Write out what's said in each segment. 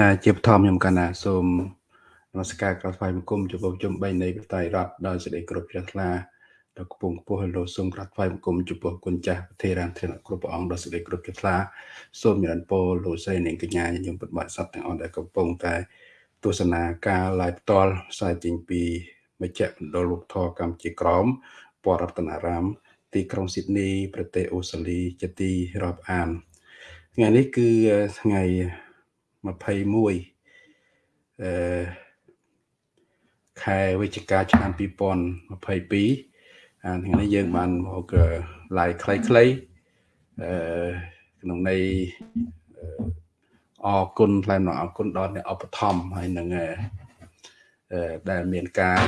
ណាជាបឋមខ្ញុំកណ្ណាសូមនមស្ការក្រោយថ្វាយបង្គំចំពោះជំបីនៃប្រតៃរដ្ឋដោយសេចក្តីគោរពជ្រះថ្លាដល់គពងខ្ពស់លោកសូមក្រោយថ្វាយបង្គំចំពោះគុណចាស់ប្រធារានធនៈគ្រប់ព្រះអង្គដោយសេចក្តីគោរពជ្រះថ្លាសូមញរនពរលោកស្រីនិងកញ្ញាញោមពុទ្ធបរិស័ទទាំងអស់ដែលកំពុងតែទស្សនាការ live ផ្ទាល់ផ្សាយចេញពីមជ្ឈមណ្ឌលលោកធរកម្ពុជាក្រមពររតនារាម ទីក្រុងស៊ីដនី ប្រទេសអូស្ត្រាលីជាទីរាប់អានថ្ងៃនេះគឺថ្ងៃ 21អឺខែវិច្ឆិកាឆ្នាំ2022អាថ្ងៃនេះយើងបានមក live ខ្លីៗអឺក្នុងន័យអរគុណថ្លែងអំណរអរគុណដល់អ្នកឧបត្ថម្ភហើយនឹងដែលមានការ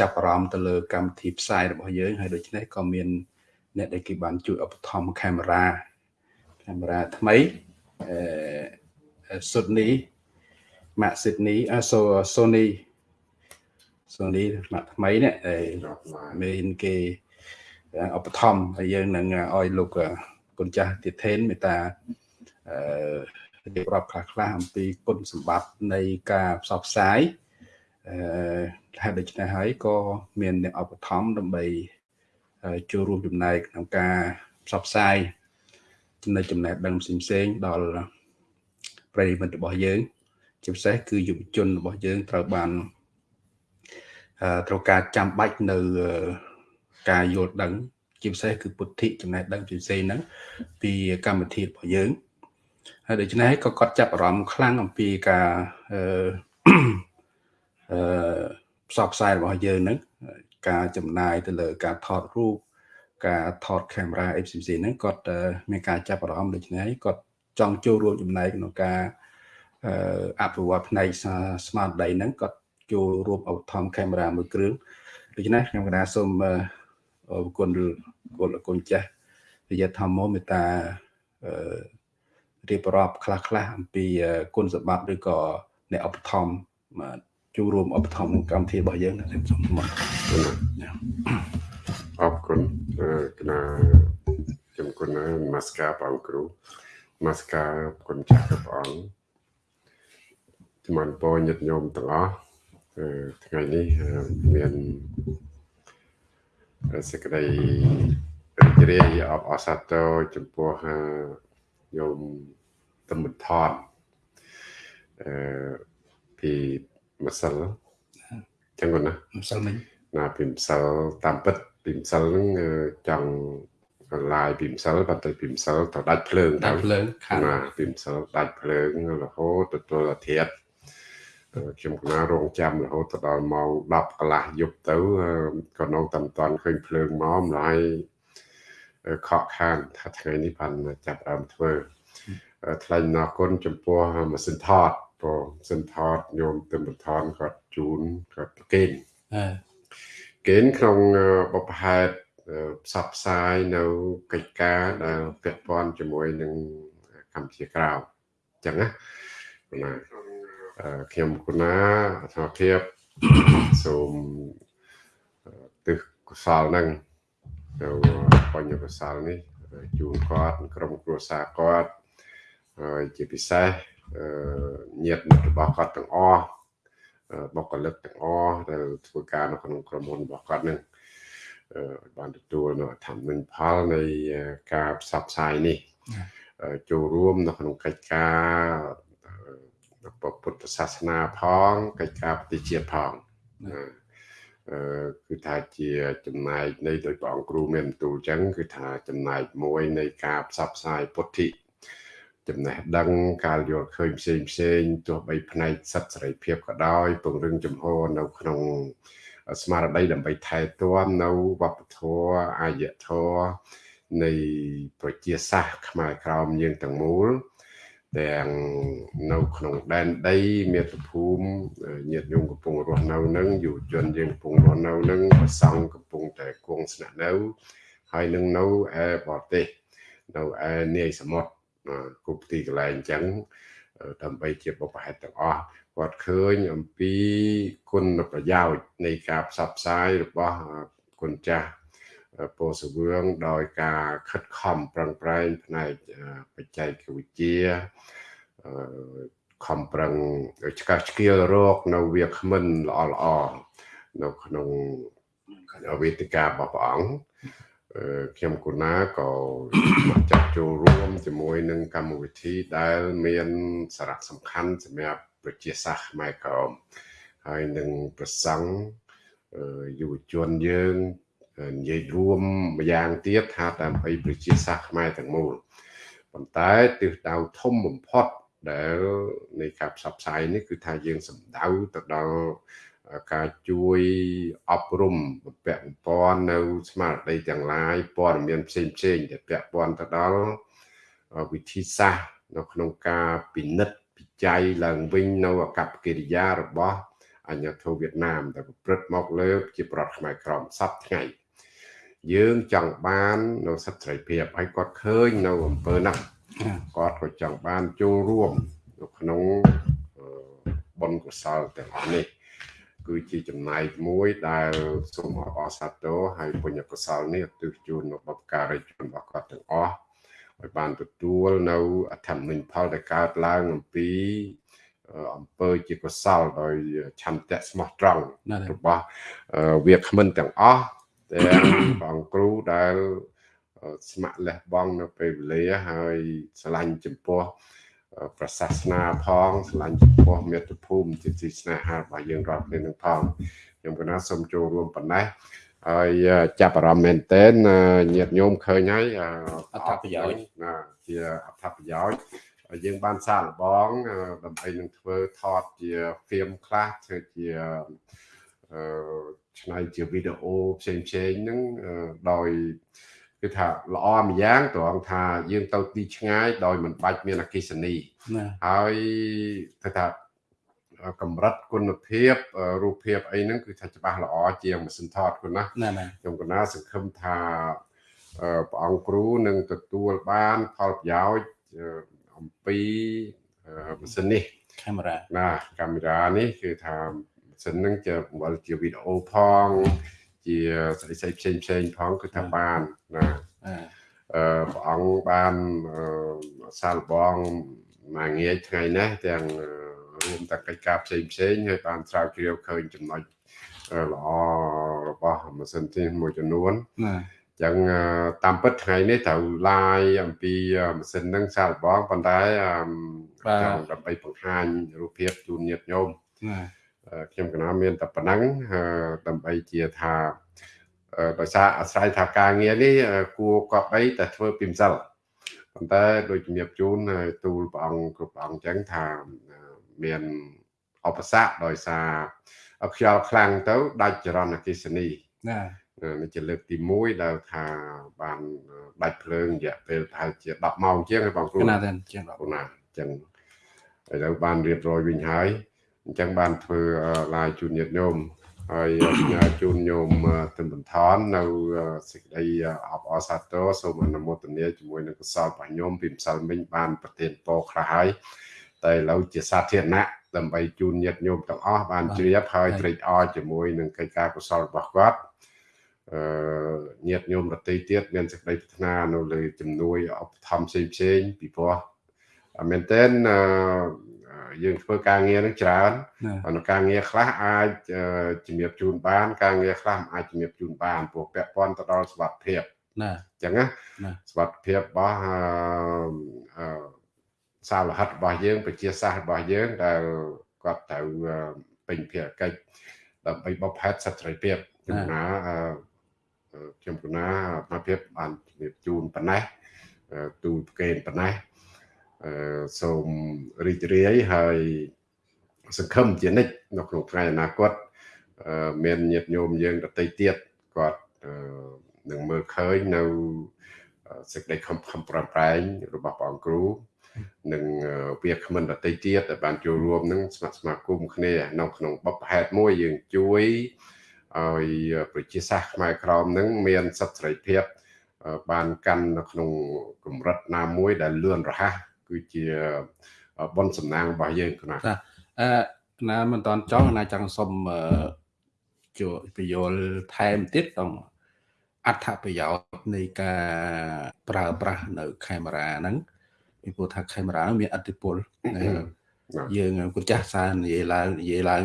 ចាប់អារម្មណ៍ទៅលើកម្មវិធីផ្សាយរបស់យើងហើយដូច្នេះក៏មាន អ្នកដែលគេបានជួយឧបត្ថម្ភកាមេរ៉ាកាមេរ៉ាថ្មីអឺ Sydney ម៉ាក់ Sydney អសូ Sony Sony ម៉ាក់ថ្មីនេះមានគេឧបត្ថម្ភហើយយើងនឹងឲ្យលោកគុណចាស់ទៀតថេនមេតាអឺរៀបរាប់ខ្លះខ្លះអំពីគុណសម្បត្តិនៃការផ្សព្វផ្សាយអឺហើយដូច្នេះហើយក៏មានអ្នកឧបត្ថម្ភដើម្បីចូលរួមចំណែកក្នុងការផ្សព្វផ្សាយចំណុចចំណេះដឹងផ្សេងៗដល់ ប្រិយមិត្តរបស់យើង ជាពិសេសគឺយុវជនរបស់យើងត្រូវបានត្រូវការចាំបាច់នៅការយល់ដឹង ជាពិសេសគឺពុទ្ធិចំណេះដឹងផ្សេងហ្នឹងពីកម្មវិធីរបស់យើងហើយដូច្នេះក៏គាត់ចាប់អារម្មណ៍ខ្លាំងអំពីការអឺអឺផ្សព្វផ្សាយរបស់យើងហ្នឹងការចំណាយទៅលើការថតរូបការថតកាមេរ៉ាអីផ្សេងៗហ្នឹងគាត់មានការចាប់អារម្មណ៍ដូច្នេះគាត់ ចង់ចូលរួមចំណែកក្នុងការអភិវឌ្ឍផ្នែកស្មារតីហ្នឹងគាត់ចូលរួមឧបត្ថម្ភកាមេរ៉ាមួយគ្រឿងដូច្នេះខ្ញុំកណាសូមអរគុណគុណគុណចាស់វិយធម្មមេតារៀបរាប់ខ្លះខ្លះអំពីគុណសម្បត្តិឬក៏អ្នកឧបត្ថម្ភចូលរួមឧបត្ថម្ភក្នុងកម្មវិធីរបស់យើងខ្ញុំសូមមកអរគុណគណៈជំគុណនមស្ការបងគ្រូ នមស្ការគុណចាស់ព្រះអង្គជំរាបពរញាតិញោមទាំងអស់ថ្ងៃនេះមានសេចក្តីរីករាយអបអរសាទរចំពោះញោមតំបថតអឺពីម្សិលចឹងណាម្សិលមិញណាពីម្សិលតាមពិតពីម្សិលហ្នឹងចង់ ឡាយពីម្សិលបាត់ទៅពីម្សិលទៅដាច់ភ្លើងដាច់ភ្លើងខាងណាពីម្សិលដាច់ភ្លើងរហូតទៅទល់អាធិត្យខ្ញុំកណារងចាំរហូតទៅដល់ម៉ោង10កន្លះយប់ទៅក៏នៅតែមិនទាន់ឃើញភ្លើងមកម្ល៉េះខកខានថាថ្ងៃនេះបានចាប់ដើមធ្វើថ្លែងអរគុណចំពោះម៉ាស៊ីនថតព្រោះម៉ាស៊ីនថតញោមទឹមបថនគាត់ជូនគាត់ប្រគេនគេនក្នុងបបហេតុ ផ្សព្វផ្សាយនៅកិច្ចការដែលពាក់ព័ន្ធជាមួយនឹងកម្ពុជាក្រៅអញ្ចឹងណាណាខ្ញុំគុណាអធិភាពសូមទិសកុសលនឹងទៅបញ្ញកុសលនេះជូនគាត់ក្រុមគ្រួសារគាត់ហើយជាពិសេសញាតិមិត្តរបស់គាត់ទាំងអស់បុគ្គលិកទាំងអស់ដែលធ្វើការនៅក្នុងក្រុមហ៊ុនរបស់គាត់នឹង បានទទួលនៅធម្មនិផលនៃការផ្សព្វផ្សាយនេះចូលរួមនៅក្នុងកិច្ចការពុទ្ធសាសនាផងកិច្ចការប្រតិជាតិផងអឺគឺថាជាចំណែកនៃដោយព្រះអង្គគ្រូមានបន្ទូលចឹងគឺថាចំណែកមួយនៃការផ្សព្វផ្សាយពុទ្ធិចំណេះដឹងការយល់ឃើញផ្សេងផ្សេងទោះបីផ្នែកសិទ្ធិសេរីភាពក៏ដោយពង្រឹងចំហនៅក្នុង ស្មារតីដើម្បីថែទាំនៅវប្បធម៌អាយធម៌នៃប្រជាសាសន៍ខ្មែរក្រោមយើងទាំងមូលទាំងនៅក្នុងដែនដីមាតុភូមិញាតិញោមកំពុងរស់នៅនឹងយុវជនយើងកំពុងរស់នៅនឹងប្រសង់កំពុងតែគង់ស្នាក់នៅ ហើយនឹងនៅឯបរទេសនៅឯនាយសមុទ្រគ្រប់ទីកន្លែងអញ្ចឹងដើម្បីជាបបហេតុទាំងអស់ គាត់ឃើញអំពីគុណប្រយោជន៍នៃការផ្សព្វផ្សាយរបស់គុណចាស់ពោសវឿងដោយការខិតខំប្រឹងប្រែងផ្នែកបច្ចេកវិទ្យាខំប្រឹងឆ្កាស់ឆ្កៀលរកនៅវាគ្មិនល្អល្អនៅក្នុងវេទិការបស់ព្រះអង្គខ្ញុំគូណាក៏មកចាត់ចូលរួមជាមួយនឹងកម្មវិធីដែលមានសារៈសំខាន់សម្រាប់ ប្រជាសាស្ត្រខ្មែរក្រមហើយនឹងប្រសង់យុវជនយើងនិយាយរួមម្យ៉ាងទៀតថាដើម្បីប្រជាសាស្ត្រខ្មែរទាំងមូលប៉ុន្តែទិសដៅធំបំផុតដែលនៃការផ្សព្វផ្សាយនេះគឺថាយើងសំដៅទៅដល់ការជួយអប់រំបំពាក់បំពន់នៅ ស្មារតីទាំងឡាយព័ត៌មានផ្សេងផ្សេងដែលពាក់ព័ន្ធទៅដល់វិធីសាស្ត្រនៅក្នុងការពិនិត្យ ពិច័យឡើងវិញនៅអកប្បកិរិយារបស់អញ្ញាធិវៀតណាមដែលប្រព្រឹត្តមកលើជាប្រដ្ឋខ្មែរក្រមសពថ្ងៃយើងចង់បាននៅសិទ្ធិសេរីភាពហើយគាត់ឃើញនៅអំពើហ្នឹងគាត់ក៏ចង់បានចូលរួមនៅក្នុងបុណ្យកុសលទាំងនេះគឺជាចំណែកមួយដែលសូមអបសាទរហើយពុញ្ញកុសលនេះទិសជូននៅបបការីជនរបស់គាត់ទាំងអស់ ឲ្យបានទទួលនៅអធិមិញផលដែលកើតឡើងអំពីអង្គើជាកុសលដោយឆន្ទៈស្មោះត្រង់របស់វាគ្មិនទាំងអស់ទាំងបងគ្រូដែលស្ម័គ្រលះបង់នៅពេលវេលាហើយឆ្លាញ់ចំពោះប្រសាសនាផងឆ្លាញ់ចំពោះមាតុភូមិជាទីស្នេហារបស់យើងរាប់គ្នានឹងផងខ្ញុំកណាសូមចូលរួមប៉ុណ្ណេះ ហើយចាប់អារម្មណ៍មែនទែនញាតិញោមឃើញហើយអត្ថប្រយោជន៍ណាជាអត្ថប្រយោជន៍យើងបានសាកល្បងដើម្បីនឹងធ្វើថតជាហ្វៀមខ្លះធ្វើជាអឺឆ្នៃជាវីដេអូផ្សេងផ្សេងហ្នឹងដោយគឺថាល្អម្យ៉ាងត្រង់ថាយើងទៅទីឆ្ងាយដោយមិនបាច់មានអកិសនីហើយគឺថា កម្រិតគុណភាពរូបភាពអីហ្នឹងគឺថាច្បាស់ល្អជាងម៉ាស៊ីនថតគុណណាខ្ញុំកណាសង្ឃឹមថាព្រះអង្គគ្រូនឹងទទួលបានផលប្រយោជន៍អំពីម៉ាស៊ីននេះកាមេរ៉ាណាកាមេរ៉ានេះគឺថាម៉ាស៊ីនហ្នឹងជាបង្វិលជាវីដេអូផងជាស្អីស្អីផ្សេងផ្សេងផងគឺថាបានណាអឺព្រះអង្គបានសាលបងមួយងាយថ្ងៃនេះទាំង រួមទាំងកិច្ចការផ្សេងផ្សេងហើយបានស្រាវជ្រាវឃើញចំណុចល្អរបស់ម៉ាស៊ីនទីមួយចំនួនណាចឹងតាមពិតថ្ងៃនេះត្រូវឡាយអំពីម៉ាស៊ីនហ្នឹងសាលបងប៉ុន្តែចង់ដើម្បីបង្ហាញរូបភាពជូនញាតិញោមណាខ្ញុំកណាមានតែប៉ុណ្ណឹងដើម្បីជាថាដោយសារអាស្រ័យថាការងារនេះគួរកប់បីតែធ្វើពីម្សិលប៉ុន្តែដូចជំរាបជូនទូលព្រះអង្គគ្រប់ព្រះអង្គចឹងថា មានឧបសគ្គដោយសារខ្យល់ខ្លាំងទៅដាច់ចរន្តអគ្គិសនីណានេះជាលើកទី1ដែលថាបានដាច់ភ្លើងរយៈពេលប្រហែលជា10ម៉ោងជាងហើយបងគ្រូណាស់ជាង10ណាអញ្ចឹងឥឡូវបានរៀបរយវិញហើយអញ្ចឹងបានធ្វើឡាយជូនញាតិញោមហើយផ្ញើជូនញោមទិនបន្ថននៅសេចក្តីអបអរសាទរសូមអនុមោទនាជាមួយនឹងកុសលរបស់ញោមពីម្សិលមិញបានប្រទានពរខ្លះហើយ តែឥឡូវជាសាធារណៈដើម្បីជូនញាតិញោមទាំងអស់បានជ្រាបហើយត្រេកអរជាមួយនឹងកិច្ចការកុសលរបស់គាត់អឺញាតិញោមរតីទៀតមានសេចក្តីប្រាថ្នានៅលើជំនួយឧបត្ថម្ភផ្សេងៗពីព្រោះមែនតើយើងធ្វើការងារនឹងច្រើននៅការងារខ្លះអាចជំរាបជូនបាន ការងារខ្លះអាចជំរាបជូនបានព្រោះពាក់ព័ន្ធទៅដល់សុខភាពណាអញ្ចឹងណាសុខភាពរបស់អឺ សាលហិតរបស់យើងប្រជាសាស្ត្ររបស់យើងដែលគាត់ត្រូវពេញភារកិច្ចដើម្បីបបផែតសិទ្ធិសេរីភាពខ្ញុំណាខ្ញុំគណាអាភិបបានជំរាបជូនប៉ុណ្ណេះទូលប្រកេនប៉ុណ្ណេះសូមរីករាយហើយសង្ឃឹមជានិច្ចនៅក្នុងថ្ងៃអនាគតមានញាតិញោមយើងដទៃទៀតគាត់នឹងមើលឃើញនៅសេចក្តីខំខំប្រឹងប្រែងរបស់ព្រះអង្គគ្រូ និងវាគ្មិនដតីទៀតដែលបានចូលរួមនឹងស្ម័គ្រស្មាគមគ្នានៅក្នុងបបផែតមួយយើងជួយឲ្យប្រជាសាស្ត្រខ្មែរក្រមនឹងមានសិទ្ធិសេរីភាពបានកាន់នៅក្នុងកម្រិតណាមួយដែលលឿនរហ័សគឺជាបនសំណាងរបស់យើងគណៈអឺណាមិនតន់ចង់ណាចង់សុំជួយពយល់ថែមទៀតដល់អត្ថប្រយោជន៍នៃការប្រើប្រាស់នៅកាមេរ៉ាហ្នឹង ពីព្រោះថាកាមេរ៉ាមានអតិពលយើងគុណចាស់សារនិយាយឡើងនិយាយឡើង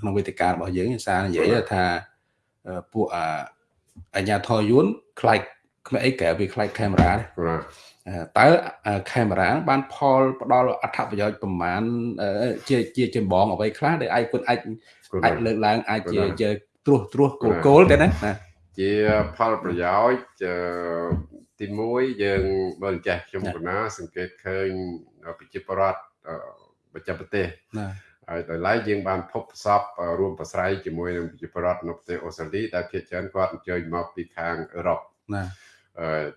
ក្នុងវេទិការបស់យើងសារនិយាយថាពួកអាញាធរយួនខ្លាចក្មេអីក្រៅពីខ្លាចកាមេរ៉ាតើកាមេរ៉ាបានផលផ្ដល់អត្ថប្រយោជន៍ប្រមាណជាជាចម្បងអ្វីខ្លះដែលឯងគុណអាចអាចលើកឡើងអាចជាជាត្រួសត្រាសគោលគោលទេណាជាផលប្រយោជន៍ ទី1យើងបើចេះខ្ញុំកណាសង្កេតឃើញប្រជាពលរដ្ឋបច្ចេកប្រទេសហើយដោយឡែកយើងបានភពផ្សព្វរួមប្រស្រ័យជាមួយនឹងប្រជាពលរដ្ឋនៅប្រទេសអូស្ត្រាលីដែលភាគច្រើនគាត់អញ្ជើញមកពីខាងអឺរ៉ុបណា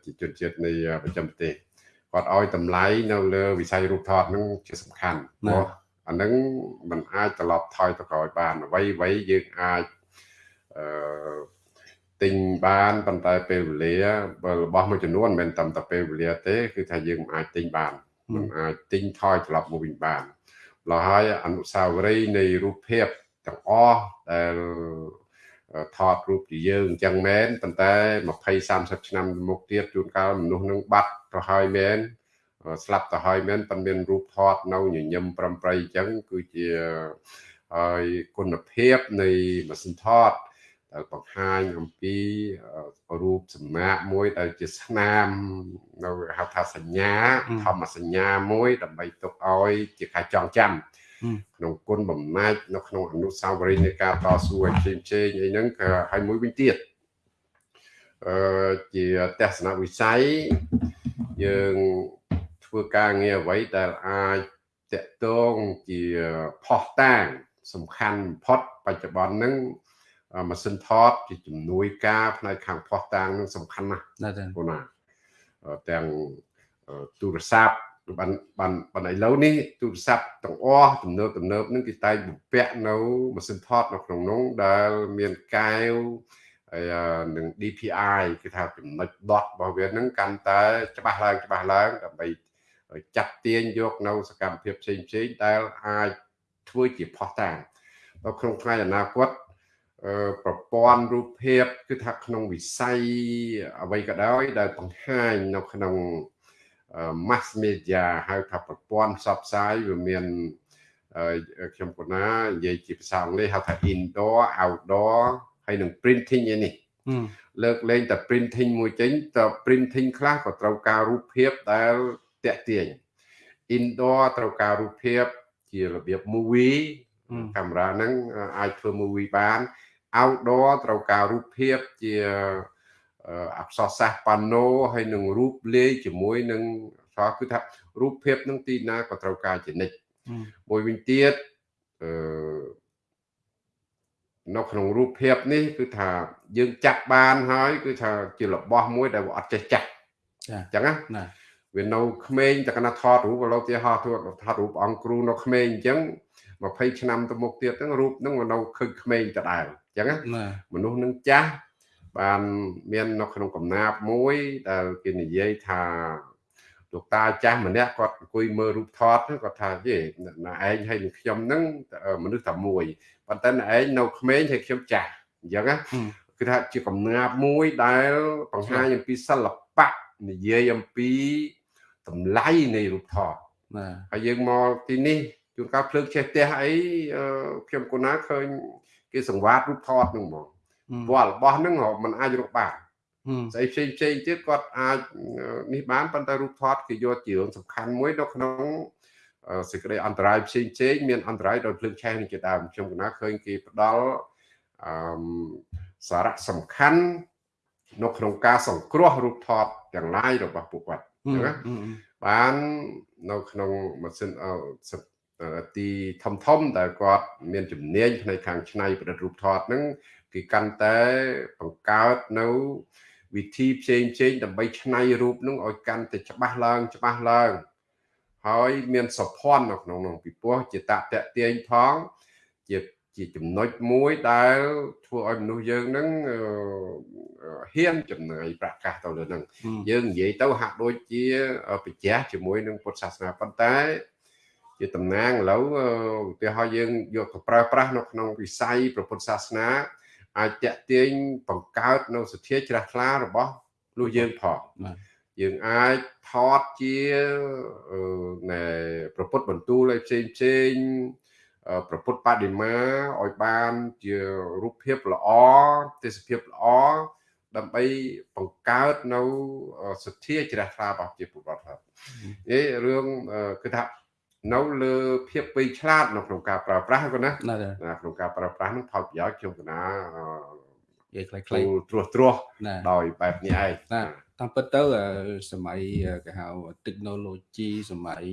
ជាជនជាតិនៃប្រចាំប្រទេសគាត់ឲ្យតម្លៃនៅលើវិស័យរូបថតនឹងជាសំខាន់ព្រោះអានឹងมันអាចត្រឡប់ថយទៅក្រោយបានអ្វីអ្វីយើងអាចអឺ ទិញបានប៉ុន្តែពេលវេលាបើរបស់មួយចំនួនមិនមែនតាមតែពេលវេលាទេ គឺថាយើងមិនអាចទិញបានមិនអាចទិញថយត្រឡប់មកវិញបានឡោះហើយអនុស្សាវរីយ៍នៃរូបភាពទាំងអស់ដែលថតរូបជាយើងអញ្ចឹងមែនប៉ុន្តែ20 30ឆ្នាំមុខទៀតជួនកាលមនុស្សនឹងបាត់ទៅហើយមែនស្លាប់ទៅហើយមែនប៉ុន្តែមានរូបថតនៅញញឹមប្រំប្រៃអញ្ចឹងគឺជាហើយគុណភាពនៃម៉ាស៊ីនថត ដែលបង្ហាញអំពីរូបសម្មាកមួយដែលជាស្នាមនៅហៅថាសញ្ញាធម្មសញ្ញាមួយ ដើម្បីទុកឲ្យ ជាការចងចាំក្នុងគុណបំណាច់នៅក្នុងអនុស្សាវរីយ៍នៃការតស៊ូឲ្យផ្សេងផ្សេងអីហ្នឹងក៏ឲ្យមួយវិញទៀតអឺជាទស្សនវិស័យយើងធ្វើការងារអ្វីដែលអាចតកតងជាផុសតាងសំខាន់បំផុតបច្ចុប្បន្នហ្នឹង ម៉ាស៊ីនថតជាជំនួយការផ្នែកខាងផុសតាងនឹងសំខាន់ណាស់បងណាទាំងទូរស័ព្ទបានបានបានឥឡូវនេះទូរស័ព្ទទាំងអស់ទំនើបទំនើបនឹងគេតែងបំពាក់នៅម៉ាស៊ីនថតនៅក្នុងនោះដែលមានកែវហើយនឹង DPI គឺថាចំណុច dot របស់វានឹងកាន់តែច្បាស់ឡើងច្បាស់ឡើងដើម្បីចាត់ទាញយកនៅសកម្មភាពផ្សេងផ្សេងដែលអាចធ្វើជាផុសតាងដល់ក្នុងថ្ងៃអនាគត ប្រព័ន្ធរូបភាពគឺថាក្នុងវិស័យអ្វីក៏ដោយដែលបង្ហាញនៅក្នុង mass media ហៅថាប្រព័ន្ធផ្សព្វផ្សាយវាមានខ្ញុំគណានិយាយជាភាសាអង់គ្លេសហៅថា indoor outdoor ហើយនឹង printing ឯនេះលើកលែងតែ printing មួយចេញត printing ខ្លះក៏ត្រូវការរូបភាពដែលតាក់ទាញ indoor ត្រូវការរូបភាពជារបៀប movie កាមេរ៉ាហ្នឹងអាចធ្វើ movie បាន outdoor ត្រូវការរូបភាពជាអក្សរសាស្ត្រប៉ាណូហើយនឹងរូបលាយជាមួយនឹងថាគឺថារូបភាពនឹងទីណាក៏ត្រូវការជានិច្ចមួយវិញទៀតអឺនៅក្នុងរូបភាពនេះគឺថាយើងចាក់បានហើយគឺថាជារបស់មួយដែលអត់ចេះចាស់ចាអញ្ចឹងណាវានៅក្មេងតែកណាថតរូបឥឡូវទីហោះថតថតរូបអង្គគ្រូនៅក្មេងអញ្ចឹង 20ឆ្នាំទៅមុខទៀតហ្នឹងរូបហ្នឹងនៅឃើញក្មេងដដែលអញ្ចឹងណាមនុស្សនឹងចាស់បានមាននៅក្នុងកំណាប់មួយដែលគេនិយាយថាលោកតាចាស់ម្នាក់គាត់អង្គុយមើលរូបថតគាត់ថាយេណាឯងហើយនឹងខ្ញុំហ្នឹងមនុស្សតែមួយប៉ុន្តែណាឯងនៅក្មេងហើយខ្ញុំចាស់អញ្ចឹងណាគឺថាជាកំណាប់មួយដែលបង្ហាញអំពីសិល្បៈនិយាយអំពីតម្លៃនៃរូបថតបាទហើយយើងមកទីនេះ ជួនកាលភ្លើងចេះផ្ទះអីខ្ញុំគណាឃើញគេសង្វាតរូបថតហ្នឹងហ្មងព្រោះរបស់ហ្នឹងมันអាចរកបានស្អីផ្សេងផ្សេងទៀតគាត់អាចនេះបានប៉ុន្តែរូបថតគេយកជារឿងសំខាន់មួយនៅក្នុងសេចក្តីអន្តរាយផ្សេងផ្សេងមានអន្តរាយដោយភ្លើងឆេះនេះជាដើមខ្ញុំកណាឃើញគេផ្ដល់អឺសារៈសំខាន់នៅក្នុងការសង្គ្រោះរូបថតទាំងឡាយរបស់ពួកគាត់អញ្ចឹងណាបាននៅក្នុងម៉ាស៊ីន ទីធំធំដែលគាត់មានជំនាញផ្នែកខាងច្នៃប្រឌិតរូបថតហ្នឹងគេកាន់តែបង្កើតនៅវិធីផ្សេងផ្សេងដើម្បីច្នៃរូបនឹងឲ្យកាន់តែច្បាស់ឡើងច្បាស់ឡើង ហើយមានសុភ័ណ្ឌនៅក្នុងនោះពីព្រោះជាតតទាញផង ជាជាចំណុចមួយដែលធ្វើឲ្យមនុស្សយើងនឹងហ៊ានចំណាយប្រកាសទៅលើនឹងយើងនិយាយទៅហាក់ដូចជាបច្ចៈជាមួយនឹងពុទ្ធសាសនាប៉ុន្តែ ជាតំណាងឥឡូវឧទាហរណ៍យើងយកទៅប្រើប្រាស់នៅក្នុងវិស័យព្រះពុទ្ធសាសនា អាចតេទៀងបង្កើតនៅសទ្ធាជ្រះថ្លារបស់លោកយើងផងយើងអាចថតជាណែប្រពុតបន្ទូលឲ្យផ្សេងផ្សេងប្រពុតបដិមាឲ្យបានជារូបភាពល្អទេសភាពល្អដើម្បីបង្កើតនៅសទ្ធាជ្រះថ្លារបស់ជាពលរដ្ឋហើយនេះរឿងគឺថា នៅលើភាពពេញឆ្លាតនៅក្នុងការប្រើប្រាស់គាត់ណាក្នុងការប្រើប្រាស់នឹងផលប្រយោជន៍ខ្ញុំកណានិយាយខ្លីៗត្រួសត្រាសដោយបែបនេះឯងតាមពិតទៅសម័យគេហៅ technology សម័យ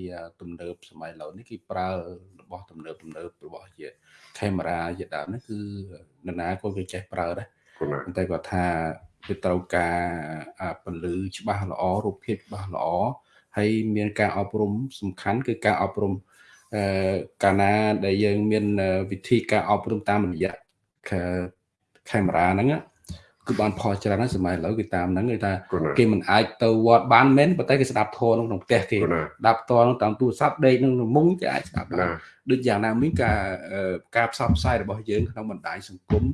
ទំនើបសម័យឥឡូវនេះគេប្រើរបស់ទំនើបទំនើបរបស់ជា camera ជាដើមនេះគឺនរណាក៏គេចេះប្រើដែរប៉ុន្តែគាត់ថាវាត្រូវការពន្លឺច្បាស់ល្អរូបភាពច្បាស់ល្អ ហើយមានការអប់រំសំខាន់គឺការអប់រំអឺកាលណាដែលយើងមានវិធីការអប់រំតាមរយៈកាមេរ៉ាហ្នឹងគឺបានផលច្រើនណាស់សម័យឥឡូវគឺតាមហ្នឹងគេថាគេមិនអាចទៅវត្តបានមែនប៉ុន្តែគេស្ដាប់ធម៌ក្នុងផ្ទះគេស្ដាប់ធម៌តាមទូរស័ព្ទដេកនឹងមុងគេអាចស្ដាប់បានដូចយ៉ាងណាមានការការផ្សព្វផ្សាយរបស់យើងក្នុងបណ្ដាញសង្គម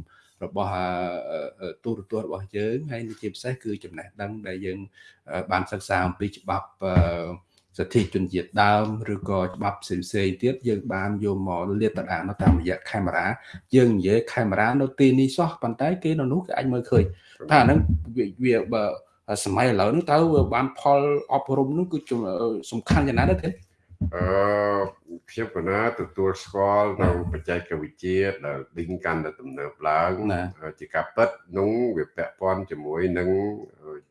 របស់ទូរទស្សន៍របស់យើងហើយជាពិសេសគឺចំណេះដឹងដែលយើងបានសិក្សាអំពីច្បាប់សិទ្ធិជនជាតិដើមឬក៏ច្បាប់ផ្សេងផ្សេងទៀតយើងបានយកមកលាតត្រដាងនៅតាមរយៈកាមេរ៉ាយើងនិយាយកាមេរ៉ានៅទីនេះសោះប៉ុន្តែគេនៅនោះគេអាចមើលឃើញថាអាហ្នឹងវាបើសម័យឥឡូវនេះតើបានផលអប់រំនោះគឺសំខាន់យ៉ាងណាទៅទេ អឺខ្ញុំកណាទទួលស្គាល់នៅបច្ចេកវិទ្យាដែលឌីងកាន់តែទំនើបឡើងជាការពិតនោះវាពាក់ព័ន្ធជាមួយនឹង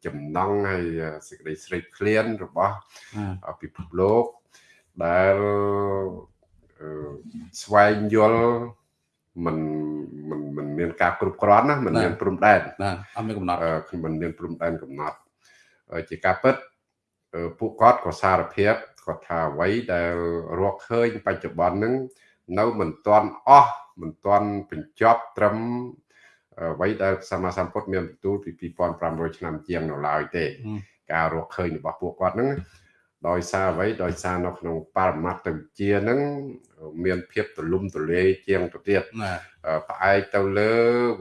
ចំណងហើយសេចក្តីស្រេកឃ្លានរបស់ពិភពលោកដែលស្វែងយល់มันมันมันមានការគ្រប់គ្រាន់ណាมันមានព្រំដែនបាទអត់មានកំណត់มันមានព្រំដែនកំណត់ជាការពិតពួកគាត់ក៏សារភាព គាត់ថាអ្វីដែលរកឃើញបច្ចុប្បន្នហ្នឹងនៅមិនទាន់អស់មិនទាន់បញ្ចប់ត្រឹមអ្វីដែលសម្មាសម្ពុទ្ធមានបន្ទូលពី2500ឆ្នាំជាងនៅឡើយទេការរកឃើញរបស់ពួកគាត់ហ្នឹងដោយសារអ្វីដោយសារនៅក្នុងបរមត្តវិជ្ជាហ្នឹងមានភាពទលំទលាយជាងទៅទៀតផ្អែកទៅលើ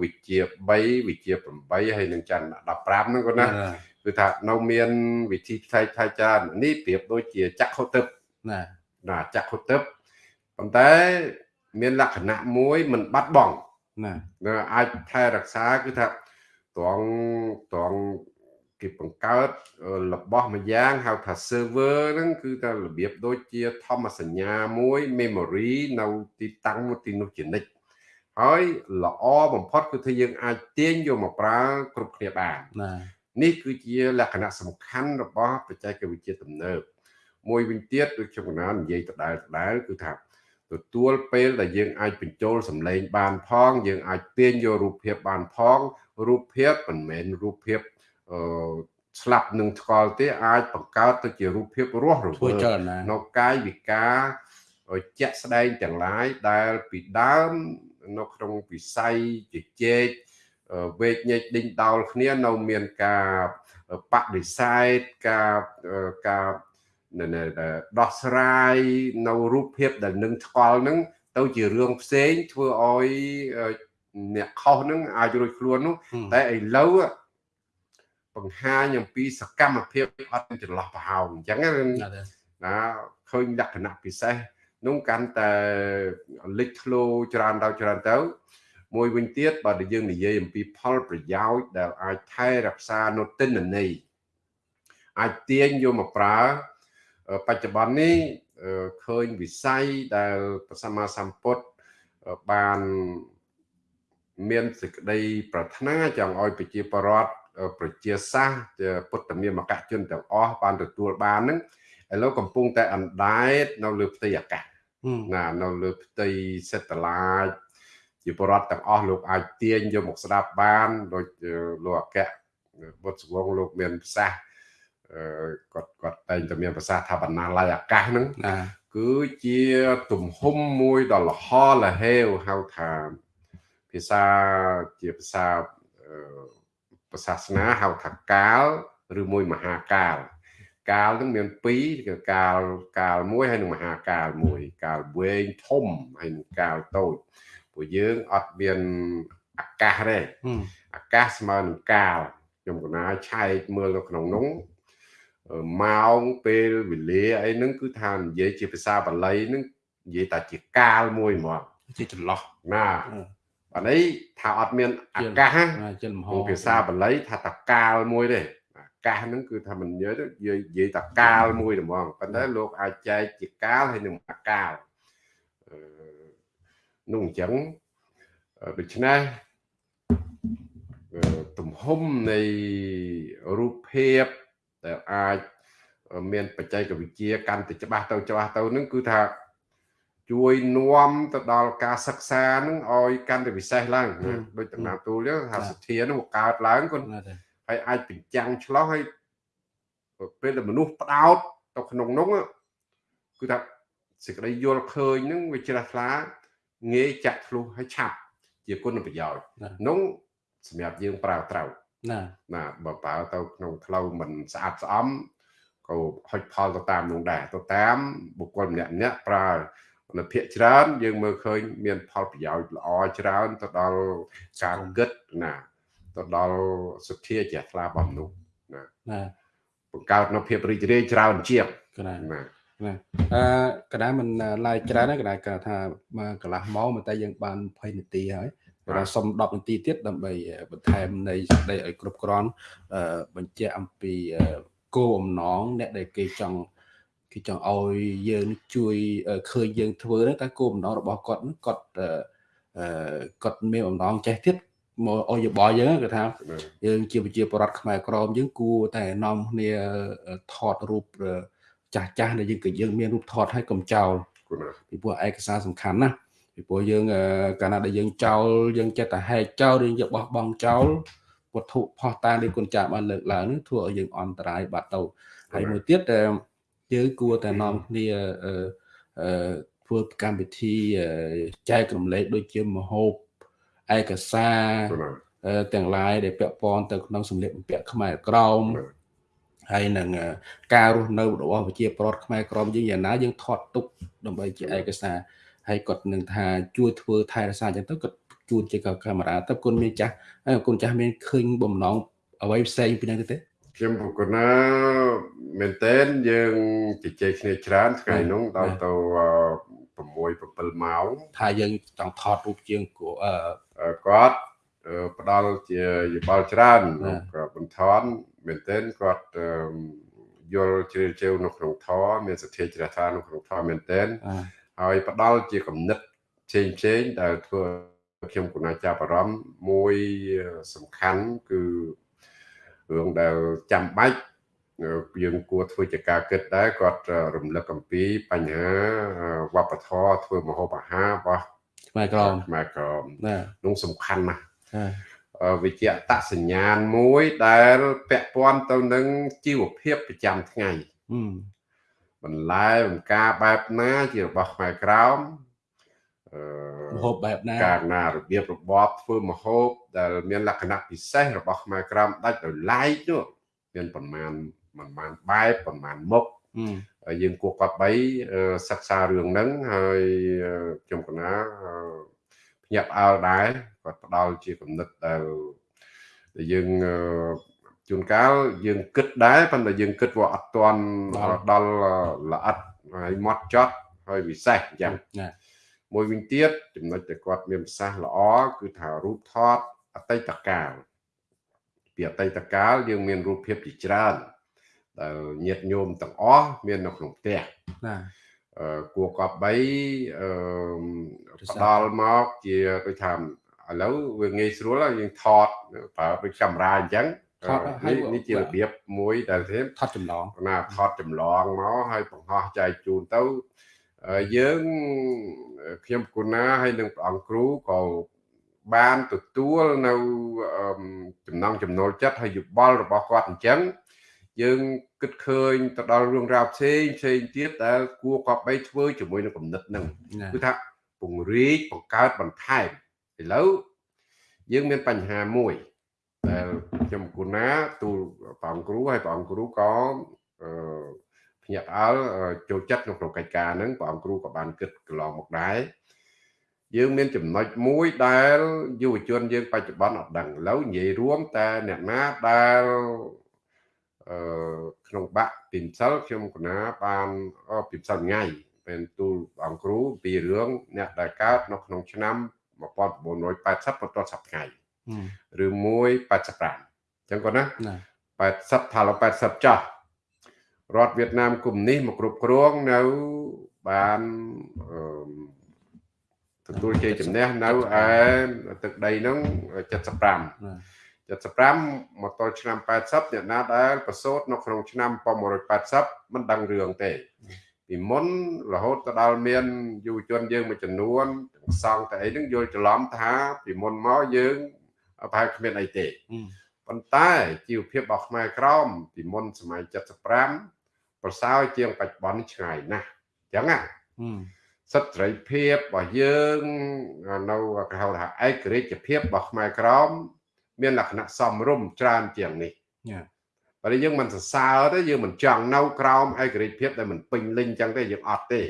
វិជ្ជា3វិជ្ជា8ហើយនឹងចន្ទ15ហ្នឹងគាត់ណា គឺថានៅមានវិធីផ្សេងផ្សេងច្រើននេះប្រៀបដូចជាចក្ខុទឹកណាណាចក្ខុទឹកប៉ុន្តែមានលក្ខណៈមួយមិនបាត់បង់ណាអាចថែរក្សាគឺថាត្រង់ត្រង់គេបង្កើតរបស់មួយយ៉ាងហៅថា server ហ្នឹងគឺថារបៀបដូចជាធម្មសញ្ញាមួយ memory នៅទីតាំងមួយទីនោះជានិច្ចហើយល្អបំផុតគឺថាយើងអាចទាញយកមកប្រើគ្រប់គ្នាបានណា នេះគឺជាលក្ខណៈសំខាន់របស់បច្ចេកវិទ្យាទំនើបមួយវិញទៀតដូចខ្ញុំកណានិយាយដដែលដដែលគឺថាទទួលពេលដែលយើងអាចបញ្ចូលសម្លេងបានផង យើងអាចទាញយករូបភាពបានផងរូបភាពមិនមែនរូបភាពអឺស្លាប់នឹងថ្កល់ទេអាចបង្កើតទៅជារូបភាពរស់រវើកនៅកាយវិការជាក់ស្ដែងទាំងឡាយដែលពីដើមនៅក្នុងវិស័យជជែក វេកញែកដេញដោលគ្នានៅមានការបដិសេធការការដោះស្រាយនៅរូបភាពដែលនឹងថ្កល់នឹងទៅជារឿងផ្សេងធ្វើឲ្យអ្នកខុសនឹងអាចរួចខ្លួននោះតែឥឡូវបង្ហាញអំពីសកម្មភាពអត់ចន្លោះប្រហោងអញ្ចឹងណាឃើញលក្ខណៈពិសេសនោះកាន់តែលេចធ្លោច្រើនដល់ច្រើនទៅ មួយវិញទៀតបើយើងនិយាយអំពីផលប្រយោជន៍ដែលអាចថែរក្សានៅទិន្នន័យអាចទាញយកមកប្រើបច្ចុប្បន្ននេះឃើញវិស័យដែលព្រះសម្មាសម្ពុទ្ធបានមានសេចក្តីប្រាថ្នាចង់ឲ្យប្រជាពលរដ្ឋប្រជាសាសពុទ្ធមាមកជនទាំងអស់បានទទួលបានហ្នឹងឥឡូវកំពុងតែអណ្ដែតនៅលើផ្ទៃអាកាសណានៅលើផ្ទៃសេតឡាច ជាបរដ្ឋទាំងអស់លោកអាចទាញយកមកស្ដាប់បានដូចលោកអគ្គបុត្រសវងលោកមានប្រសាសន៍គាត់គាត់តែងតែមានប្រសាសន៍ថាបណ្ណាល័យអាកាសហ្នឹងគឺជាទំហំមួយដ៏លហលហេវហៅថាភាសាជាភាសាប្រសាសនាហៅថាកាលឬមួយមហាកាលកាលនឹងមាន2គឺកាលកាលមួយហើយនិងមហាកាលមួយ កាលវែងធំហើយនិងកាលតូច ពួកយើងអត់មានអាកាសទេអាកាសស្មើនឹងកាលខ្ញុំកណាឆែកមើលនៅក្នុងនោះម៉ោងពេលវេលាអីហ្នឹងគឺថានិយាយជាភាសាបាលីហ្នឹងនិយាយតែជាកាលមួយហ្មងជាចន្លោះណាបាទនេះថាអត់មានអាកាសជាលំហភាសាបាលីថាតកាលមួយទេអាកាសហ្នឹងគឺថាមិននិយាយនិយាយតកាលមួយហ្មងប៉ុន្តែលោកអាចចែកជាកាលហើយនឹងអាកាល នោះអញ្ចឹងដូច្នេះទំហំនៃរូបភាពដែលអាចមានបច្ចេកវិទ្យាកាន់តែច្បាស់ទៅច្បាស់ទៅនឹងគឺថាជួយនាំទៅដល់ការសិក្សានឹងឲ្យកាន់តែពិសេសឡើងដូចតំណាងទូលថាសទ្ធានឹងកើតឡើងគាត់ហើយអាចបញ្ចាំងឆ្លោះហើយពេលដែលមនុស្សផ្ដោតទៅក្នុងនោះគឺថាសេចក្តីយល់ឃើញនឹងវាជ្រះថ្លា ងាយចាក់ធ្លុះហើយឆាប់ជាគុណប្រយោជន៍នោះសម្រាប់យើងប្រើត្រូវណាណាបើប្រើទៅក្នុងផ្លូវមិនស្អាតស្អំក៏ហុចផលទៅតាមនោះដែរទៅតាមបុគ្គលម្នាក់ម្នាក់ប្រើនៅភាកច្រើន យើងមើលឃើញ មាន ផលប្រយោជន៍ល្អច្រើនទៅដល់ការគិតណាទៅដល់សុធាជ្រះថ្លារបស់មនុស្សណាណាបង្កើតនៅភាពរីករាយច្រើនជាងណា ណាអឺកណ្ដាលមិនឡាយច្រើនកណ្ដាលគាត់ថាមកកន្លះម៉ោងតែយើងបាន20នាទីហើយបាទសុំ10នាទីទៀតដើម្បីបន្ថែមនៃសេចក្តីឲ្យគ្រប់គ្រាន់បញ្ជាក់អំពីគោលបំណងអ្នកដែលគេចង់គេចង់ឲ្យយើងជួយឃើញយើងធ្វើហ្នឹងតែគោលបំណងរបស់គាត់ហ្នឹងគាត់អឺគាត់មានបំណងចេះទៀតមកអយោបល់យើងគឺថាយើងជាប្រជាពលរដ្ឋខ្មែរក្រមយើងគួរតែនាំគ្នាថតរូប ចាស់ចាស់ដែលយើងក៏យើងមានរូបថតឲ្យកុំចោលពីព្រោះឯកសារសំខាន់ណាស់ពីព្រោះយើងកាលណាដែលយើងចោលយើងចិត្តតែហែកចោលយើងយកបោះបង់ចោលវត្ថុផោះតាងដែលគុណចាស់បានលើកឡើងធ្វើឲ្យយើងអន្តរាយបាត់ទៅហើយមួយទៀតយើងគួរតែនាំគ្នាអឺធ្វើកម្មវិធីចែករំលែកដូចជាមហូបឯកសារទាំងឡាយដែលពាក់ព័ន្ធទៅក្នុងសម្លៀកបំពាក់ខ្មែរក្រម ហើយនឹងការរស់នៅរបស់ប្រជាពលរដ្ឋខ្មែរក្រមយើងយ៉ាងណាយើងថតទុកដើម្បីជាឯកសារហើយគាត់នឹងថាជួយធ្វើថែរក្សាអញ្ចឹងទៅគាត់ជួនជាកាមេរ៉ាទៅគុណមានចាស់គុណចាស់មានឃើញបំណងអ្វីផ្សេងពីហ្នឹងទេខ្ញុំប្រកណាមែនតើយើងជជែកគ្នាច្រើនថ្ងៃនោះដល់ទៅ6 7ម៉ោងថាយើងចង់ថតរូបជាងគាត់ផ្ដល់ជាយោបល់ច្រើនក៏បន្ថន មែនទែនគាត់យល់ជ្រាលជ្រៅនៅក្នុងធម៌មានសទ្ធាជ្រះថ្លានៅក្នុងធម៌មែនទែនហើយផ្ដល់ជាគំនិតផ្សេងផ្សេងដែលធ្វើខ្ញុំគណៈចាប់អារម្មណ៍មួយសំខាន់គឺរឿងដែលចាំបាច់យើងគួរធ្វើជាការគិតដែរគាត់រំលឹកអំពីបញ្ហាវប្បធម៌ធ្វើម្ហូបអាហាររបស់ខ្មែរក្រមខ្មែរក្រមណានោះសំខាន់ណាស់ វិជ្ជាតសញ្ញាណមួយដែលពាក់ព័ន្ធទៅនឹងជីវភាពប្រចាំថ្ងៃបន្លែបង្ការបែបណាជារបស់ខ្មែរក្រមអឺមហូបបែបណាការណារបៀបរបបធ្វើមហូបដែលមានលក្ខណៈពិសេសរបស់ខ្មែរក្រមដាច់ដោយឡែកនោះមានប្រមាណប្រមាណបែបប្រមាណមុខយើងគួរគាត់បីសិក្សារឿងហ្នឹងហើយខ្ញុំកណាភ្ញាក់ផ្អើលដែរគាត់ផ្ដល់ជាគំនិតដែលយើងជួនកាលយើងគិតដែរប៉ុន្តែយើងគិតว่าអត់ទាន់ដល់ល្អិតហើយម៉ត់ចត់ហើយពិសេសអញ្ចឹងមួយវិញទៀតចំណុចដែលគាត់មានប្រសាសន៍ល្អគឺថារូបថតអតីតកាលពីអតីតកាលយើងមានរូបភាពជាច្រើនដែលញាតញោមទាំងអស់មាននៅក្នុងផ្ទះណាអឺ គួរកប់បីអឺផ្ដល់មកជាដូចថាឥឡូវវាងាយស្រួលយើងថតប្រើដូចកាមេរ៉ាអញ្ចឹងនេះនេះជារបៀបមួយដែលទេថតចម្លងណាថតចម្លងមកហើយបង្ហោះចែកជូនទៅយើងខ្ញុំគុណាហើយនឹងព្រះអង្គគ្រូក៏បានទទួលនៅចំណងចំណូលចិត្តហើយយោបល់របស់គាត់អញ្ចឹង យើងគិតឃើញទៅដល់រឿងរ៉ាវផ្សេងផ្សេងទៀតដែលគួរក៏បីធ្វើជាមួយនឹងគំនិតហ្នឹងគឺថាពង្រីកបង្កើតបន្ថែមឥឡូវយើងមានបញ្ហាមួយដែលខ្ញុំគូណាទូលព្រះអង្គគ្រូហើយព្រះអង្គគ្រូក៏អឺភ្ញាក់ផ្អើលចូលចិត្តក្នុងកិច្ចការហ្នឹងព្រះអង្គគ្រូក៏បានគិតកន្លងមកដែរយើងមានចំណុចមួយដែលយុវជនយើងបច្ចុប្បន្នអត់ដឹងឥឡូវនិយាយរួមតែអ្នកណាដែលអឺ ក្នុងបាក់ពីម្សិលខ្ញុំកណាបានពីម្សិលថ្ងៃពេលទូលអង្គគ្រូពីរឿងអ្នកដែលកើតនៅក្នុងឆ្នាំ1980បន្តសប្ថ្ងៃឬ185អញ្ចឹងគាត់ណា80ថាឡ80ចាស់រដ្ឋវៀតណាមគុំនេះមកគ្រប់គ្រងនៅបានទទួលជ័យជំនះនៅឯទឹកដីហ្នឹង75 75មកដល់ឆ្នាំ80អ្នកណាដែលប្រសូតនៅក្នុងឆ្នាំ1980មិនដឹងរឿងទេពីមុនរហូតទៅដល់មានយុវជនយើងមួយចំនួនសង្ឃតែអីហ្នឹងយល់ច្រឡំថាពីមុនមកយើងប្រហែលគ្មានអីទេប៉ុន្តែជីវភាពរបស់ខ្មែរក្រមពីមុនសម័យ75ប្រសើរជាងបច្ចុប្បន្នឆ្ងាយណាស់អញ្ចឹងណាសិទ្ធិសេរីភាពរបស់យើងនៅគេហៅថាឯករាជ្យភាពរបស់ខ្មែរក្រម មានលក្ខណៈសមរម្យច្រើនជាងនេះបើយើងមិនសរសើរទេយើងមិនចង់នៅក្រោមឯករាជ្យភាពដែលមិនពេញលេញអញ្ចឹងទេយើងអត់ទេ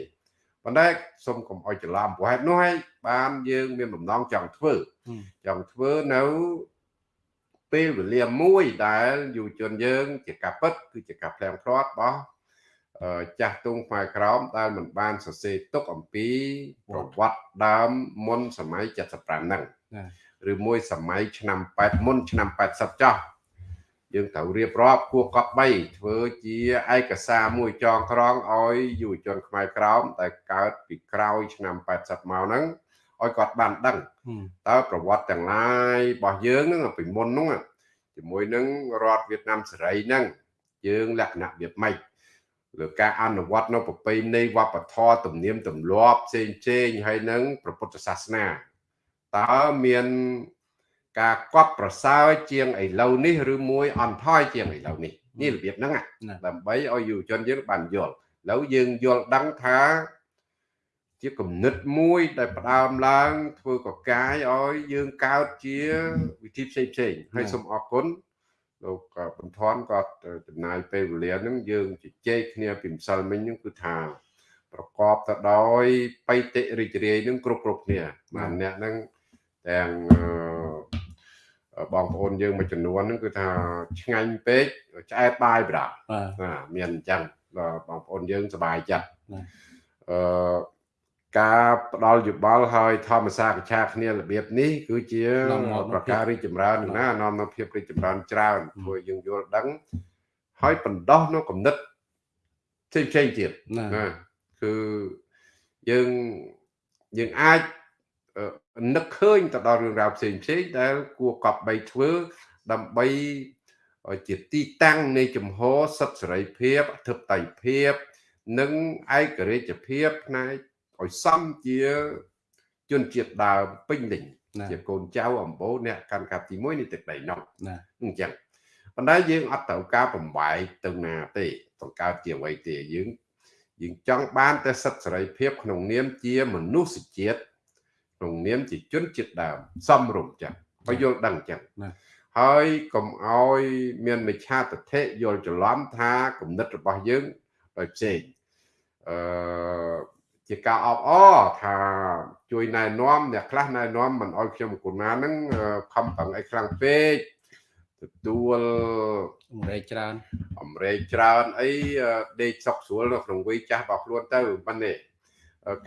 ប៉ុន្តែសូមកុំអោយច្រឡំព្រោះហេតុនោះហើយបានយើងមានបំណងចង់ធ្វើចង់ធ្វើនៅពេលវេលាមួយដែលយុវជនយើង ជាការពិតគឺជាការផ្លាំងផ្លាត់របស់ចាស់ទុំខ្មែរក្រោមដែលមិនបានសរសេរទុកអំពីប្រវត្តិដើមមុនសម័យ75ហ្នឹង ឬមួយសម័យឆ្នាំ8មុនឆ្នាំ80ចោះយើងត្រូវរៀបរាប់គួរកប់3ធ្វើជាឯកសារមួយចងក្រងឲ្យយុវជនខ្មែរក្រោមដែលកើតពីក្រោយឆ្នាំ80មកហ្នឹងឲ្យគាត់បានដឹងតើប្រវត្តិទាំងឡាយរបស់យើងហ្នឹងពីមុនហ្នឹងជាមួយនឹងរដ្ឋវៀតណាមសេរីហ្នឹងយើងលក្ខណៈវាម៉េចលើការអនុវត្តនៅប្រពៃណីវប្បធម៌ទំនៀមទម្លាប់ផ្សេងផ្សេងហើយនឹងព្រះពុទ្ធសាសនា តើមានការកត់ប្រសើរជាងឥឡូវនេះឬមួយអន់ថយជាងឥឡូវនេះនេះរបៀបហ្នឹងដើម្បីឲ្យយុវជនយើងបានយល់ឥឡូវយើងយល់ដឹងថាជាគំនិតមួយដែលផ្ដើមឡើង ធ្វើកកាយឲ្យយើងកើតជាវិធីផ្សេងផ្សេងហើយសូមអរគុណលោកបន្ធាន់ក៏ចំណាយពេលវេលាហ្នឹងយើងជជែកគ្នាពីម្សិលមិញហ្នឹងគឺថាប្រកបទៅដោយបៃតិរិជ្រាយនឹងគ្រប់គ្រប់គ្នាបាទអ្នកហ្នឹង ទាំងបងប្អូនយើងមួយចំនួនហ្នឹងគឺថាឆ្ងាញ់ពេកឆ្អែតបាយប្រាបាទមានអញ្ចឹងបងប្អូនយើងសប្បាយចិត្តអឺការផ្ដល់យោបល់ឲ្យធម្មសាកឆាគ្នារបៀបនេះគឺជាប្រការរីកចម្រើនណានាំនៅភាពរីកចម្រើនច្រើនធ្វើយើងយល់ដឹងហើយបណ្ដោះនៅគំនិតផ្សេងផ្សេងទៀតណាគឺយើងយើងអាច នឹកឃើញទៅដល់រឿងរ៉ាវផ្សេងផ្សេងដែលគួរកប់បីធ្វើដើម្បីជាទីតាំងនៃជំហរសិទ្ធិសេរីភាពអធិបតេយ្យភាព និងឯករាជ្យភាពផ្នែកឲ្យសមជាជនជាតិដើមពេញលេញជាកូនចៅអំបូរអ្នកកាន់កាប់ទី1នៃទឹកដីនោះអញ្ចឹងប៉ុន្តែយើងអត់ត្រូវការបំបែកទៅណាទេបង្កើតជាអ្វីទេយើងយើងចង់បានតែសិទ្ធិសេរីភាពក្នុងនាមជាមនុស្សជាតិ ក្នុងនាមជាជនជាតិដើមសំរុំចឹងឲ្យយល់ដឹងចឹងហើយកុំឲ្យមានមិច្ឆាទិដ្ឋិយល់ច្រឡំថាគំនិតរបស់យើងដោយផ្សេងអឺជាការអបអរថាជួយណែនាំអ្នកខ្លះណែនាំមិនអោយខ្ញុំកូនណាហ្នឹងខំប្រឹងអីខ្លាំងពេកទទួលអមរេចច្រើនអមរេចច្រើនអីដេកសុកស្រួលនៅក្នុងវ័យចាស់របស់ខ្លួនទៅប៉ុណ្ណេះ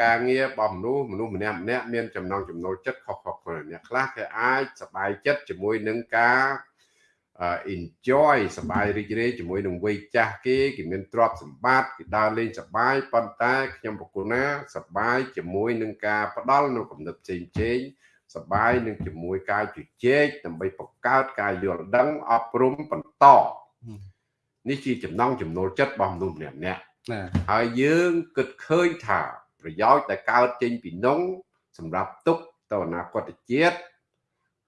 ការងាររបស់មនុស្សមនុស្សម្នាក់ម្នាក់មានចំណងចំណូលចិត្តខុសៗគ្នាអ្នកខ្លះគេអាចសប្បាយចិត្តជាមួយនឹងការ enjoy សប្បាយរីករាយជាមួយនឹងវ័យចាស់គេគេមានទ្រព្យសម្បត្តិគេដើរលេងសប្បាយប៉ុន្តែខ្ញុំបកគលណាសប្បាយជាមួយនឹងការផ្ដល់នៅគំនិតផ្សេងផ្សេងសប្បាយនឹងជាមួយការជជែកដើម្បីបង្កើតការយល់ដឹងអប់រំបន្តនេះជាចំណងចំណូលចិត្តរបស់មនុស្សម្នាក់ម្នាក់ហើយយើងគិតឃើញថា ប្រយោជន៍ដែលកើតចេញពីនោះសម្រាប់ទុកទៅអនាគតជាតិ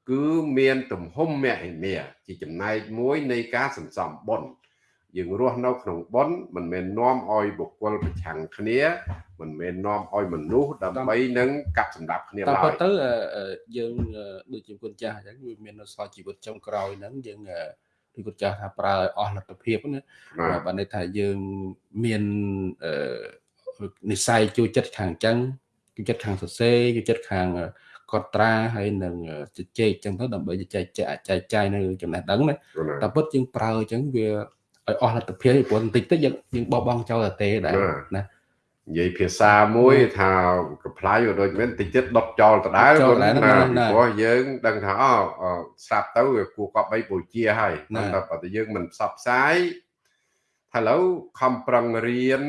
គឺមានទំហំមហិមាជាចំណែកមួយនៃការសន្សំបុណ្យយើងរស់នៅក្នុងបុណ្យមិនមែននាំឲ្យបុគ្គលប្រឆាំងគ្នាមិនមែននាំឲ្យមនុស្សដើម្បីនឹងកាប់សម្ដាប់គ្នាឡើយតែទៅយើងដូចជាគុណចាស់អញ្ចឹងវាមាននៅសល់ជីវិតចុងក្រោយហ្នឹងយើងដូចគុណចាស់ថាប្រើឲ្យអស់លទ្ធភាពណាបើន័យថាយើងមាន និស័យជួយចិត្តខាងអញ្ចឹងជួយចិត្តខាងសរសេរជួយចិត្តខាងកត់ត្រាហើយនឹងជជែកចឹងទៅដើម្បីចែកចែកចែកចាយនៅចំណេះដឹងណាតែពិតជាងប្រើអញ្ចឹងវាឲ្យអស់លទ្ធភាពព្រោះបន្តិចទៅយើងយើងបោះបង់ចោលតែទេដែរណានិយាយភាសាមួយថាកំ pl ាយក៏ដូចមែនតិចទៀតដុតចោលដដែលគាត់ណាព្រោះយើងដឹងថាអូស្រាប់ទៅវាគួរកប់បីពូជាហើយតែបើតែយើងមិនផ្សព្វផ្សាយថាឥឡូវខំប្រឹងរៀន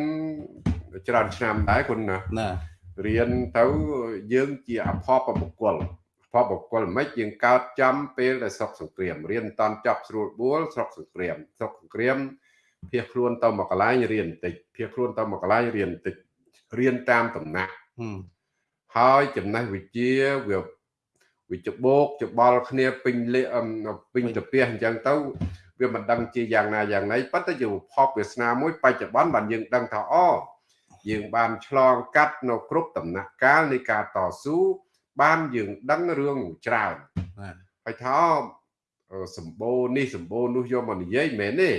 ច្រើនឆ្នាំដែរគុណណាណារៀនទៅយើងជាអភ័ព្វបុគ្គលអភ័ព្វបុគ្គលមិនយើងកើតចំពេលដែលស្រុកសង្គ្រាមរៀនតន់ចប់ស្រួលបួលស្រុកសង្គ្រាមស្រុកសង្គ្រាមភៀសខ្លួនទៅមកកន្លែងរៀនបន្តិចភៀសខ្លួនទៅមកកន្លែងរៀនបន្តិចរៀនតាមតំណាក់ហើយចំណេះវិជ្ជាវាវាច្បោកច្បល់គ្នាពេញលេពេញតាពះអញ្ចឹងទៅវាមិនដឹងជាយ៉ាងណាយ៉ាងណីប៉ុន្តែជាភពវាសនាមួយបច្ចុប្បន្នបានយើងដឹងថាអូ យើងបានឆ្លងកាត់នៅគ្រប់ដំណាក់កាលនៃការតស៊ូបានយើងដឹងរឿងច្រើនហើយថាសម្បូរនេះសម្បូរនោះយកមកនិយាយមែនទេ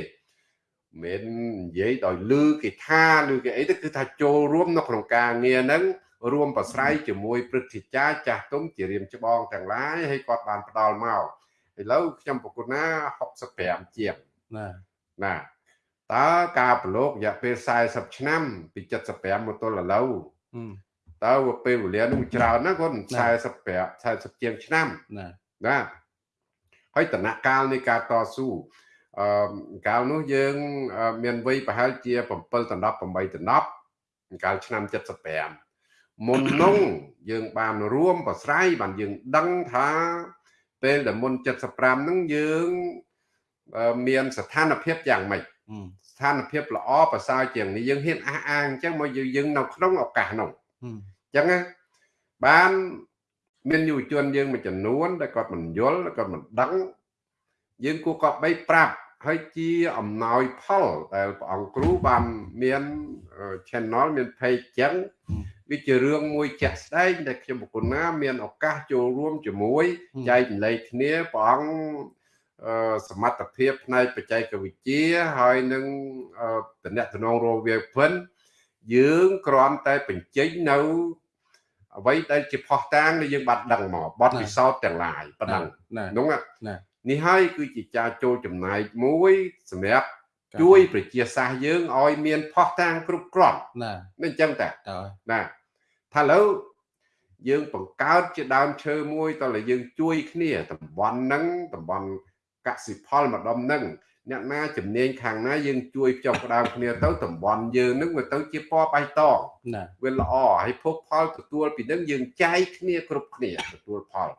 មិននិយាយដោយលឺគេថាឬគេអីទៅគឺថាចូលរួមនៅក្នុងការងារហ្នឹងរួមប្រស្រ័យជាមួយព្រឹទ្ធាចារ្យចាស់ទុំជារៀមច្បងទាំងឡាយហើយគាត់បានផ្ដល់មកឥឡូវខ្ញុំប្រគុណណា65ជាងណាណា តើការប្រឡូករយៈពេល40ឆ្នាំពី75មកទល់ឥឡូវតើពេលវេលានោះច្រើនណាគាត់45 40ជាងឆ្នាំណាណាហើយតំណកាលនៃការតស៊ូអឺកាលនោះយើង មានវ័យប្រហែលជា7ដល់10 8ដល់10កាលឆ្នាំ75មុននោះយើងបានរួមប្រស្រ័យបានយើងដឹងថាពេលដែលមុន75ហ្នឹងយើងមានស្ថានភាពយ៉ាងម៉េច ស្ថានភាពល្អប្រសើរជាងនេះយើងហ៊ានអះអាងអញ្ចឹងមកយើងនៅក្នុងឱកាសនោះអញ្ចឹងណាបានមានយុវជនយើងមួយចំនួនដែលគាត់មិនយល់គាត់មិនដឹងយើងគួរក៏បីប្រាប់ហើយជាអំណោយផលដែលព្រះអង្គគ្រូបានមាន channel មាន page ចឹងវាជារឿងមួយជាក់ស្ដែងដែលខ្ញុំបកគុណណាមានឱកាសចូលរួមជាមួយចែកចម្លែកគ្នាព្រះអង្គ សមត្ថភាពផ្នែកបច្ចេកវិទ្យាហើយនឹងតំណែងរវាងភិនយើងគ្រាន់តែបញ្ចេញនៅអ្វីដែលជាផុសតាងដែលយើងបានដឹងមកបទពិសោធន៍ទាំងឡាយប៉ុណ្ណឹងនោះនេះហើយគឺជាការចូលចំណាយមួយសម្រាប់ជួយប្រជាសាស្ត្រយើងឲ្យមានផុសតាងគ្រប់គ្រាន់ណាមិនអញ្ចឹងតាណាថាឥឡូវយើងបង្កើតជាដើមឈើមួយតើយើងជួយគ្នាតំបន់ហ្នឹងតំបន់ កសិផលម្ដុំហ្នឹងអ្នកណាជំនាញខាងណាយើងជួយចុះផ្ដើមគ្នាទៅតំបន់យើងនឹងវាទៅជាពណ៌បៃតងវាល្អហើយភោគផលទទួលពីនឹងយើងចែកគ្នាគ្រប់គ្នាទទួលផល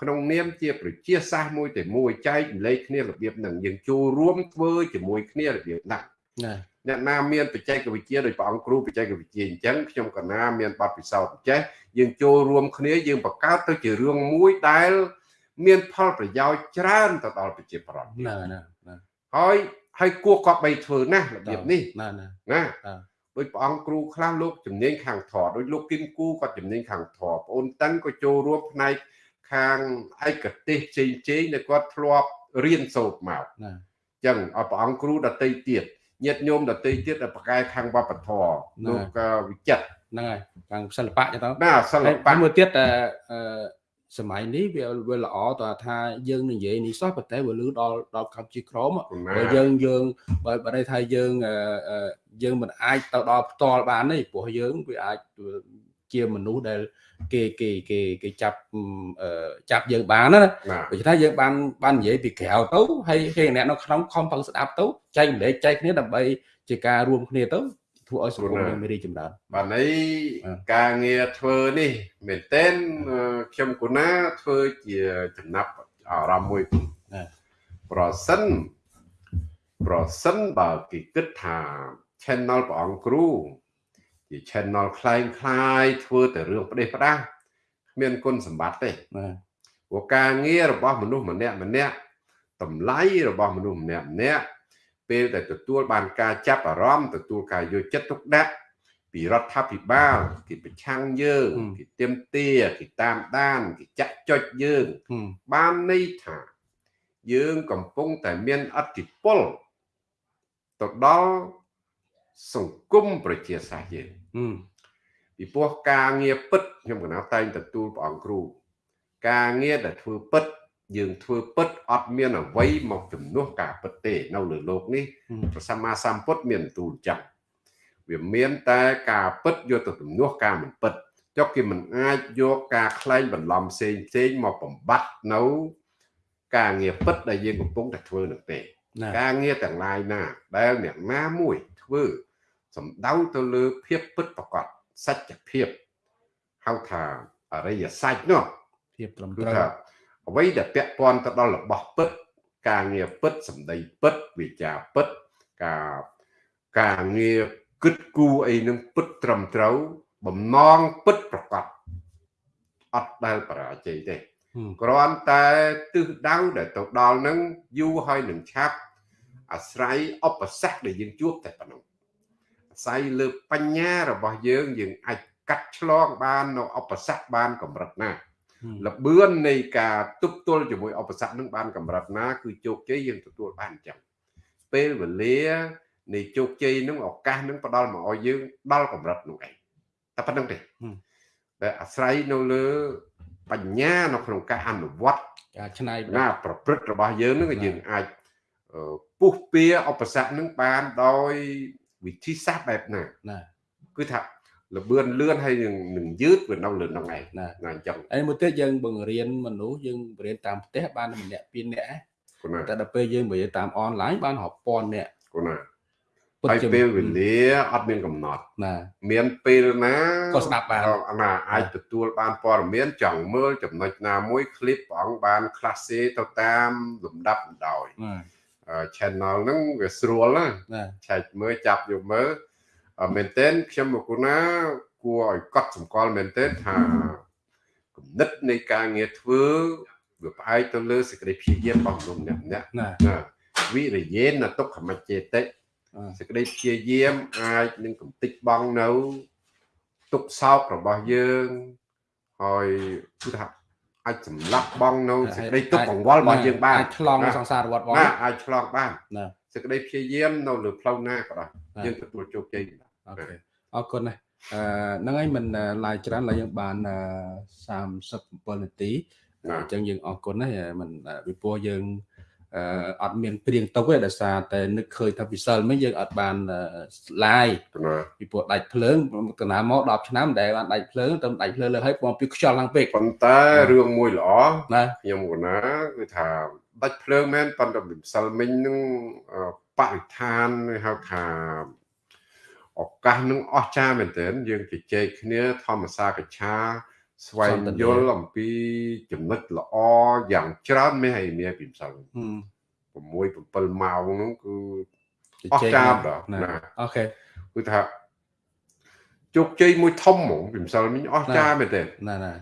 ក្នុងនាមជាប្រជាសាស្ត្រមួយតែមួយចែកចម្លែកគ្នារបៀបនឹងយើងចូលរួមធ្វើជាមួយគ្នារបៀបហ្នឹងអ្នកណាមានបច្ចេកវិទ្យាដោយព្រះអង្គគ្រូបច្ចេកវិទ្យាអញ្ចឹងខ្ញុំក៏ណាមានបទពិសោធន៍ចេះយើងចូលរួមគ្នាយើងបង្កើតទៅជារឿងមួយដែល មានផលប្រយោជន៍ច្រើនទៅដល់ប្រជាប្រដ្ឋណាណាហើយហើយគួរក៏បីធ្វើណាស់របៀបនេះណាណាណាដោយព្រះអង្គគ្រូខ្លះលោកជំនាញខាងធម៌ដោយលោកគឹមគូគាត់ជំនាញខាងធម៌បងអូនតឹងក៏ចូលរួមផ្នែកខាងឯកទេសផ្សេងផ្សេងដែលគាត់ធ្លាប់រៀនសូត្រមកណាអញ្ចឹងឲ្យព្រះអង្គគ្រូដតីទៀតញាតិញោមដតីទៀតដែលប្រកែខាងវប្បធម៌លោកវិចិត្រហ្នឹងហើយខាងសិល្បៈចឹងទៅណាសិល្បៈមួយទៀតអឺ សម័យនេះវាវាល្អតើថាយើងនិយាយនេះសោះប៉ុន្តែវាលឺដល់ដល់កម្ពុជាក្រមបើយើងយើងបើបើន័យថាយើងយើងមិនអាចទៅដល់ផ្ទាល់បានទេព្រោះយើងវាអាចជាមនុស្សដែលគេគេគេគេចាប់ចាប់យើងបានណាដូច្នេះយើងបានបាននិយាយពីក្រៅទៅហើយគេអ្នកនៅក្នុងខំប្រឹងស្ដាប់ទៅចែកម្លែកចែកគ្នាដើម្បីជាការរួមគ្នាទៅ ធ្វើឲ្យសង្គមយើងមានរីកចម្រើនបាទនេះការងារធ្វើនេះមែនទែនខ្ញុំគូណាធ្វើជាចំណាប់អារម្មណ៍មួយប្រសិនប្រសិនបើគេគិតថា channel ព្រះអង្គគ្រូជា channel คล้ายคล้ายធ្វើតែរឿងផ្ដេសផ្ដាស់គ្មានគុណសម្បត្តិទេបាទព្រោះការងាររបស់មនុស្សម្នាក់ម្នាក់តម្លៃរបស់មនុស្សម្នាក់ម្នាក់ ពេលដែលទទួលបានការចាប់អារម្មណ៍ទទួលការយកចិត្តទុកដាក់ពីរដ្ឋាភិបាលគេប្រឆាំងយើងគេទៀមទាគេតាមដានគេចាក់ចុចយើងបានន័យថា យើងកំពុងតែមានអធិពលទៅដល់សង្គមប្រជាសាស្ត្រយើងពីព្រោះការងារពិតខ្ញុំកណាតែងទទួលព្រះអង្គគ្រូការងារដែលធ្វើពិត យើងធ្វើពិតអត់មានអ្វីមកជំនួសការពិតទេនៅលើโลกនេះព្រះសម្មាសម្ពុទ្ធមានទូលចឹងវាមានតែការពិតយកទៅជំនួសការមិនពិតចុះគេមិនអាចយកការខ្លែងបន្លំផ្សេងផ្សេងមកបំបត្តិនៅការងារពិតដែលយើងកំពុងតែធ្វើនឹងទេការងារទាំងឡាយណាដែលអ្នកណាមួយធ្វើសំដៅទៅលើភាពពិតប្រកបសច្ចភាពហៅថាអរិយសច្ចនោះភាពត្រឹមត្រូវ អ្វីដែលពាក់ព័ន្ធទៅដល់របស់ពិត ការងារពិតសម្ដីពិតវិចារពិតការការងារគិតគូរអីនឹងពិតត្រឹមត្រូវ បំណងពិតប្រកបអត់ដែលបរាជ័យទេគ្រាន់តែទិសដៅដែលទៅដល់នឹងយូរហើយនឹងឆាប់អាស្រ័យឧបសគ្គដែលយើងជួបតែប៉ុណ្ណឹងអាស្រ័យលើបញ្ញារបស់យើងយើងអាចកាត់ឆ្លងបាននៅឧបសគ្គបានកម្រិតណា លបឿននៃការទប់ទល់ជាមួយឧបសគ្គនឹងបានកម្រិតណា គឺជោគជ័យយើងទទួលបានអញ្ចឹងពេលវេលានៃជោគជ័យនឹងឱកាសនឹងផ្ដល់មកឲ្យយើងដល់កម្រិតនោះឯងតែប៉ុណ្្នឹងទេតែអាស្រ័យនៅលើបញ្ញានៅក្នុងការអនុវត្តការច្នៃណាប្រព្រឹត្តរបស់យើងនឹងយើងអាចពុះពៀឧបសគ្គនឹងបានដោយវិធីសាស្ត្របែបណាណាគឺថា លបឿនលឿនហើយនឹងនឹងយឺតវានៅលើនោះឯងណាអញ្ចឹងហើយមួយទៀតយើងបង្រៀនមនុស្សយើងបង្រៀនតាមផ្ទះបានម្នាក់ពីរនាក់តែដល់ពេលយើងបង្រៀនតាមអនឡាញបានរាប់ពាន់នាក់គណាហើយពេលវេលាអត់មានកំណត់ណាមានពេលណាក៏ស្ដាប់បានណាអាចទទួលបានព័ត៌មានចង់មើលចំណុចណាមួយคลิปព្រះអង្គបានខ្លះសេទៅតាមលំដាប់លំដោយ channel ហ្នឹងវាស្រួលណាឆែកមើលចាប់យកមើល មែនទែនខ្ញុំមកគូណាគួរឲ្យកត់សម្គាល់មែនទែនថាគំនិតនៃការងារធ្វើវាផ្អែកទៅលើសេចក្តីព្យាយាមរបស់មនុស្សម្នាក់ម្នាក់ណាវិរិយេនទុក្ខមច្ចេតិសេចក្តីព្យាយាមអាចនឹងកំតិចបងនៅទុកសោករបស់យើងហើយគឺថាអាចសម្លាប់បងនៅសេចក្តីទុកកង្វល់របស់យើងបានអាចឆ្លងសង្សារវត្តបងអាចឆ្លងបានសេចក្តីព្យាយាមនៅលើផ្លូវណាក៏ដោយយើងទទួលជោគជ័យ អូខេអរគុណណាស់អឺហ្នឹងហើយមិនឡាយច្រើនឡើយយើងបាន37នាទីអញ្ចឹងយើងអរគុណណាស់មិនពីព្រោះយើងអឺអត់មានព្រៀងទុកទេដោយសារតែនឹកឃើញថាពិសិលមិញយើងអត់បានឡាយពីព្រោះដាច់ភ្លើងកណាមក10ឆ្នាំដែលបានដាច់ភ្លើងទៅដាច់ភ្លើងលើឲ្យពងពីខ្យល់ឡើងពេកប៉ុន្តែរឿងមួយល្អណាខ្ញុំកណាគឺថាដាច់ភ្លើងមែនប៉ុន្តែពិសិលមិញនឹងបរិស្ថានហៅថា ឱកាសនឹងអស្ចារ្យមែនទែនយើងជជែកគ្នាធម្មសាកឆាស្វែងយល់អំពីចំណុចល្អយ៉ាងច្រើនមេហើយមាពីម្សិល6 7ម៉ោងហ្នឹងគឺអស្ចារ្យដល់ណាអូខេគឺថាជោគជ័យមួយធំហ្មងពីម្សិលមិញអស្ចារ្យមែនទេណាណា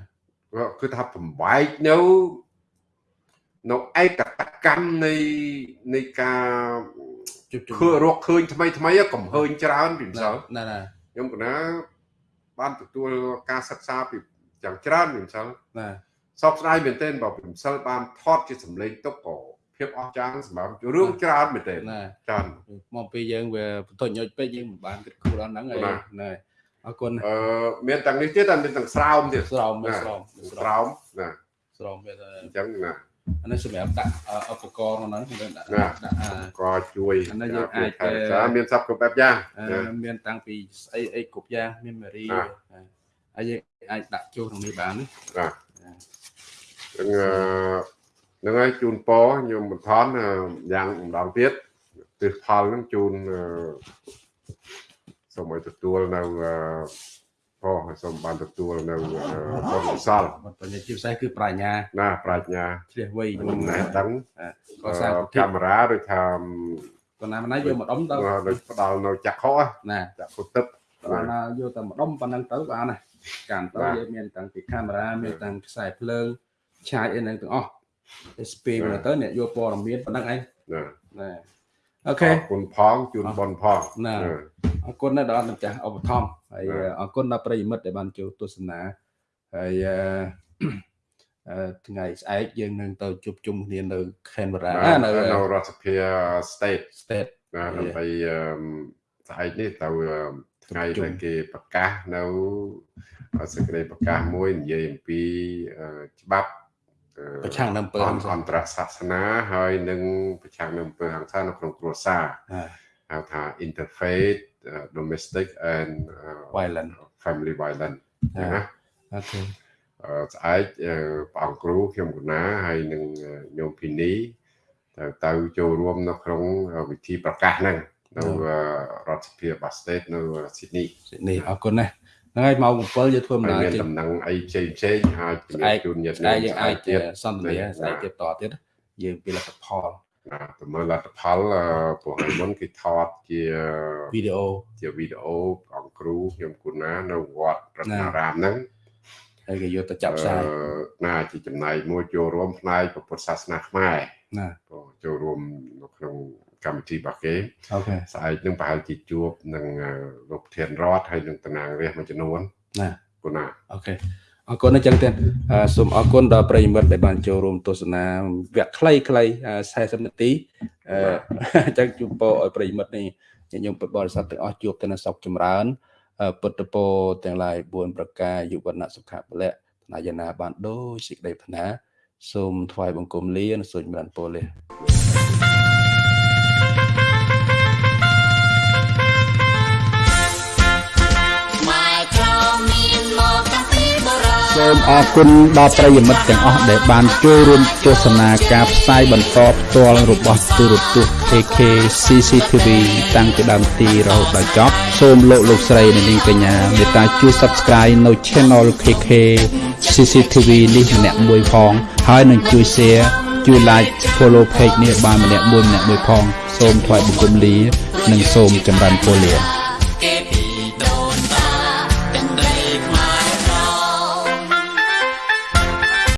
គឺថាបំបែកនៅ នៅឯកតកម្មនៃនៃការគឺរកឃើញថ្មីថ្មីកំហើញច្រើនពីម្សិលណាណាខ្ញុំកណាបានទទួលការសិក្សាពីយ៉ាងច្រើនពីម្សិលណាសោកស្ដាយមែនទែនបើពីម្សិលបានថតជាសម្លេងទុកក៏ភាពអស្ចារ្យសម្រាប់រឿងច្រើនមែនទែនច្រើនមកពីយើងវាបន្ទញញពេកយើងមិនបានគិតគូរដល់ហ្នឹងហើយណាអរគុណអឺមានទាំងនេះទៀតតែមានទាំងស្រោមទៀតស្រោមស្រោមស្រោមណាស្រោមវាអញ្ចឹងណា អានេះសម្រាប់ដាក់ឧបករណ៍ក្នុងហ្នឹងដាក់ដាក់ក៏ជួយអានេះយើងអាចមានសັບគ្រប់បែបយ៉ាងមានតាំងពីស្អីអីគ្រប់យ៉ាងមានមេរីហើយយើងអាចដាក់ចូលក្នុងនេះបានណាបាទហ្នឹងហើយជូនពរខ្ញុំបន្ថនយ៉ាងម្ដងទៀតទិសផលហ្នឹងជូនសូមឲ្យទទួលនៅ អសូមបានទទួលនៅបុណ្យកុសលបញ្ញាជាពិសេសគឺប្រាជ្ញាណាប្រាជ្ញាជ្រះវៃយំណែដឹងក៏សាងកាមេរ៉ាដូចថាប៉ុណ្ណាណាយកមកដុំទៅដូចផ្ដាល់នៅចក្ខុណាចក្ខុទឹកប៉ុណ្ណាយកតែមកដុំប៉ុណ្ណឹងទៅបានណាកាន់ទៅយើងមានតាំងពីកាមេរ៉ាមានតាំងខ្សែភ្លើងឆាយអីហ្នឹងទាំងអស់ SP មកទៅអ្នកយកព័ត៌មានប៉ុណ្ណឹងឯងណាណា អូខេអរគុណផងជូន bon ផងណាអរគុណណាស់ដល់ម្ចាស់ឧបត្ថម្ភហើយអរគុណដល់ប្រិយមិត្តដែលបានចូលទស្សនាហើយថ្ងៃស្អែកយើងនឹងទៅជួបជុំគ្នានៅ Canberra នៅនៅរដ្ឋសភា State State ណាដើម្បីស្អែកនេះទៅថ្ងៃដែលគេប្រកាសនៅសេចក្តីប្រកាសមួយនិយាយអំពីច្បាប់អឺ ប្រឆាំងនៅអំពើអហិនង្សាអន្តរសាសនាហើយនឹងប្រឆាំងនឹងអំពើហិង្សានៅក្នុងគ្រួសារអាហៅថា interfaith uh, domestic and uh, Violent family violence អ่าណាអូខេអឺស្អែកអឺព្រះអង្គគ្រូខ្ញុំកណាហើយនឹងអឺញោមភីនីទៅទៅចូលរួមនៅក្នុងវិធីប្រកាសហ្នឹងនៅអឺរដ្ឋសភាបាស្តេតនៅស៊ីដនីនេះអរគុណណាស់ ហ្នឹងហើយម៉ោង7យើងធ្វើដំហើយណើរមានចេញដំណឹងអីផ្សេងផ្សេងៗអាចជំស្អែរាកបជូនញាតិស្អែកយើងអាចទៀតសន្ទនាស្អែកទៀតតទៀតយើងពីលទ្ធផលណាទៅមើលលទ្ធផលអឺព្រោះហើយមុនគេថតជាវីដេអូជាវីដេអូព្រះអង្គគ្រូខ្ញុំគុណានៅវត្តរតនារាមហ្នឹងហើយគេយកទៅចាប់ផ្សាយអឺណាជាចំណែកមួយចូលរួមផ្នែកពុទ្ធសាសនាខ្មែរណាក៏ចូលរួមនៅក្នុង កម្មវិធីរបស់គេអូខេស្អែកនឹងប្រហែលជាជួបនឹងអឺលោកធានរដ្ឋហើយនឹងតំណាងរាស្ត្រមួយចំនួនណាគុណាអូខេអរគុណអញ្ចឹងទៀតអឺសូមអរគុណដល់ប្រិយមិត្តដែលបានចូលរួមទស្សនាវគ្គខ្លីៗអឺ40នាទីអឺអញ្ចឹងជូនពរឲ្យប្រិយមិត្តនេះញាតិញោមពុទ្ធបរិស័ទទាំងអស់ជួបតែនៅសុខចម្រើនអឺពុទ្ធពរទាំងឡាយ4ប្រការយុវណៈសុខៈពលៈថ្នាយណាបានដូចសេចក្តីប្រាថ្នាសូមថ្វាយបង្គំលានិងសូមចម្រើនពរលា សូមអរគុណដល់ប្រិយមិត្តទាំងអស់ដែលបានចូលរួមទស្សនាការផ្សាយបន្តផ្ទាល់របស់ទូរទស្សន៍ AK CCTV តាំងពីដើមទីរហូតដល់ចប់សូមលោកលោកស្រីនិងនាងកញ្ញាមេត្តាជួយ Subscribe នៅ Channel KK CCTV នេះម្នាក់មួយផងហើយនឹងជួយ Share ជួយ Like Follow Page នេះបានម្នាក់មួយម្នាក់មួយផង សូមថ្លែងបង្គំលា និងសូមចម្រើនពរលា